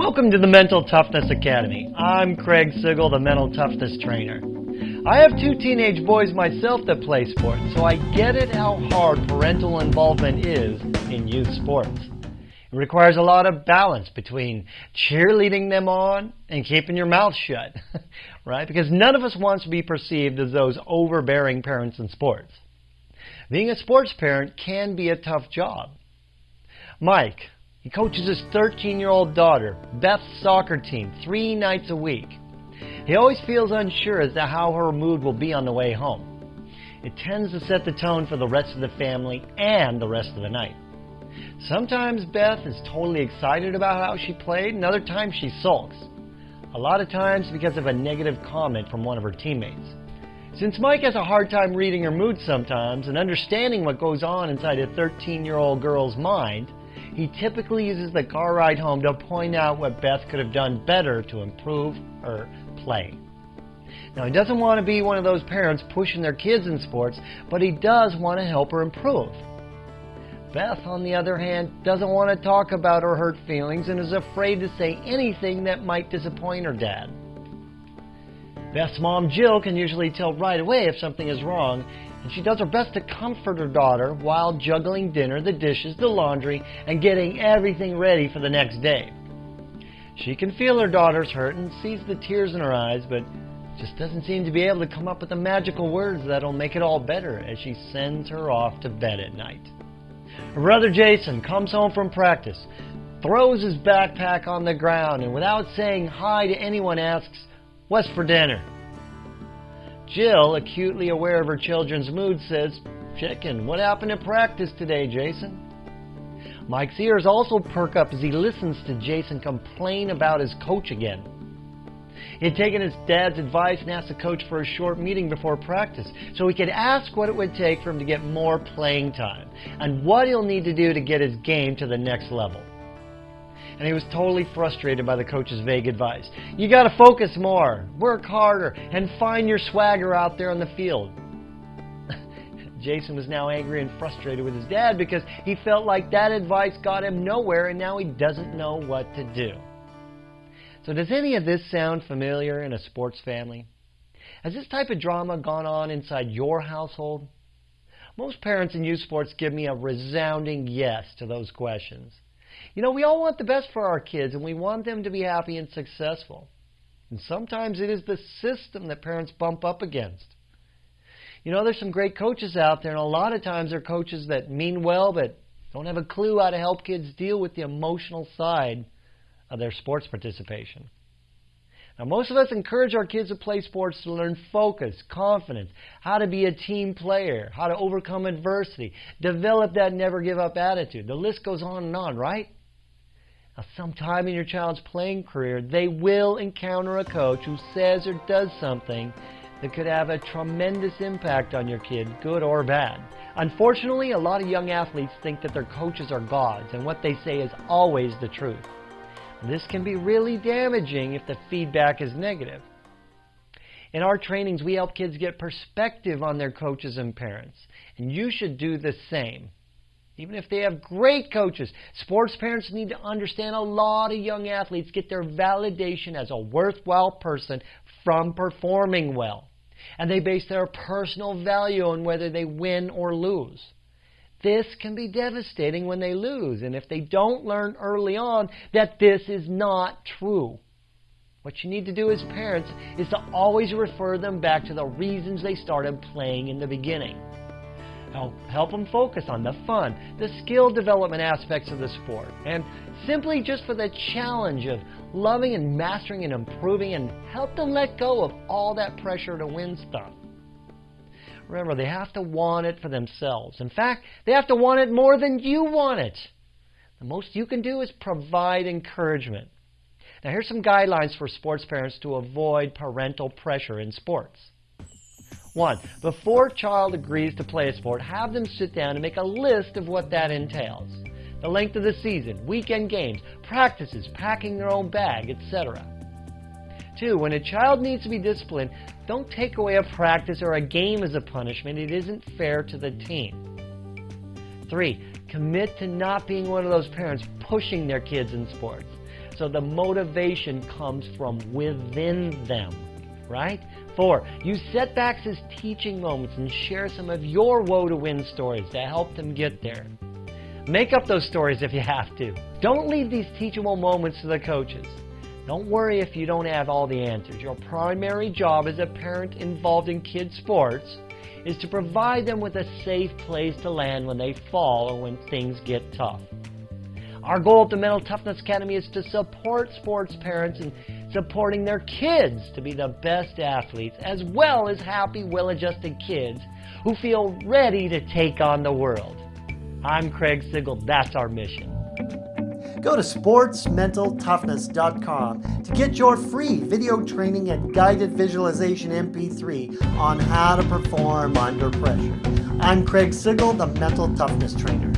Welcome to the Mental Toughness Academy. I'm Craig Sigl, the Mental Toughness Trainer. I have two teenage boys myself that play sports, so I get it how hard parental involvement is in youth sports. It requires a lot of balance between cheerleading them on and keeping your mouth shut, right? Because none of us wants to be perceived as those overbearing parents in sports. Being a sports parent can be a tough job. Mike, he coaches his 13-year-old daughter, Beth's soccer team, three nights a week. He always feels unsure as to how her mood will be on the way home. It tends to set the tone for the rest of the family and the rest of the night. Sometimes Beth is totally excited about how she played, and other times she sulks. A lot of times because of a negative comment from one of her teammates. Since Mike has a hard time reading her mood sometimes and understanding what goes on inside a 13-year-old girl's mind, he typically uses the car ride home to point out what Beth could have done better to improve her play. Now, he doesn't want to be one of those parents pushing their kids in sports, but he does want to help her improve. Beth, on the other hand, doesn't want to talk about her hurt feelings and is afraid to say anything that might disappoint her dad. Beth's mom, Jill, can usually tell right away if something is wrong and she does her best to comfort her daughter while juggling dinner, the dishes, the laundry, and getting everything ready for the next day. She can feel her daughter's hurt and sees the tears in her eyes, but just doesn't seem to be able to come up with the magical words that'll make it all better as she sends her off to bed at night. Her brother Jason comes home from practice, throws his backpack on the ground, and without saying hi to anyone asks, What's for dinner? Jill, acutely aware of her children's mood, says, Chicken, what happened at practice today, Jason? Mike's ears also perk up as he listens to Jason complain about his coach again. He had taken his dad's advice and asked the coach for a short meeting before practice so he could ask what it would take for him to get more playing time and what he'll need to do to get his game to the next level and he was totally frustrated by the coach's vague advice. You got to focus more, work harder, and find your swagger out there on the field. Jason was now angry and frustrated with his dad because he felt like that advice got him nowhere and now he doesn't know what to do. So does any of this sound familiar in a sports family? Has this type of drama gone on inside your household? Most parents in youth sports give me a resounding yes to those questions. You know, we all want the best for our kids and we want them to be happy and successful. And sometimes it is the system that parents bump up against. You know, there's some great coaches out there, and a lot of times they're coaches that mean well but don't have a clue how to help kids deal with the emotional side of their sports participation. Now, most of us encourage our kids to play sports to learn focus, confidence, how to be a team player, how to overcome adversity, develop that never give up attitude. The list goes on and on, right? Sometime in your child's playing career, they will encounter a coach who says or does something that could have a tremendous impact on your kid, good or bad. Unfortunately, a lot of young athletes think that their coaches are gods and what they say is always the truth. This can be really damaging if the feedback is negative. In our trainings, we help kids get perspective on their coaches and parents, and you should do the same. Even if they have great coaches, sports parents need to understand a lot of young athletes get their validation as a worthwhile person from performing well. And they base their personal value on whether they win or lose. This can be devastating when they lose, and if they don't learn early on that this is not true. What you need to do as parents is to always refer them back to the reasons they started playing in the beginning. Help, help them focus on the fun, the skill development aspects of the sport, and simply just for the challenge of loving and mastering and improving and help them let go of all that pressure to win stuff. Remember, they have to want it for themselves. In fact, they have to want it more than you want it. The most you can do is provide encouragement. Now, here's some guidelines for sports parents to avoid parental pressure in sports. One, before a child agrees to play a sport, have them sit down and make a list of what that entails. The length of the season, weekend games, practices, packing their own bag, etc. Two, when a child needs to be disciplined, don't take away a practice or a game as a punishment. It isn't fair to the team. Three, commit to not being one of those parents pushing their kids in sports. so the motivation comes from within them, right? Four, use setbacks as teaching moments and share some of your woe to win stories to help them get there. Make up those stories if you have to. Don't leave these teachable moments to the coaches. Don't worry if you don't have all the answers. Your primary job as a parent involved in kids' sports is to provide them with a safe place to land when they fall or when things get tough. Our goal at the Mental Toughness Academy is to support sports parents in supporting their kids to be the best athletes, as well as happy, well-adjusted kids who feel ready to take on the world. I'm Craig Sigl. That's our mission. Go to sportsmentaltoughness.com to get your free video training and guided visualization MP3 on how to perform under pressure. I'm Craig Sigl, the Mental Toughness Trainer.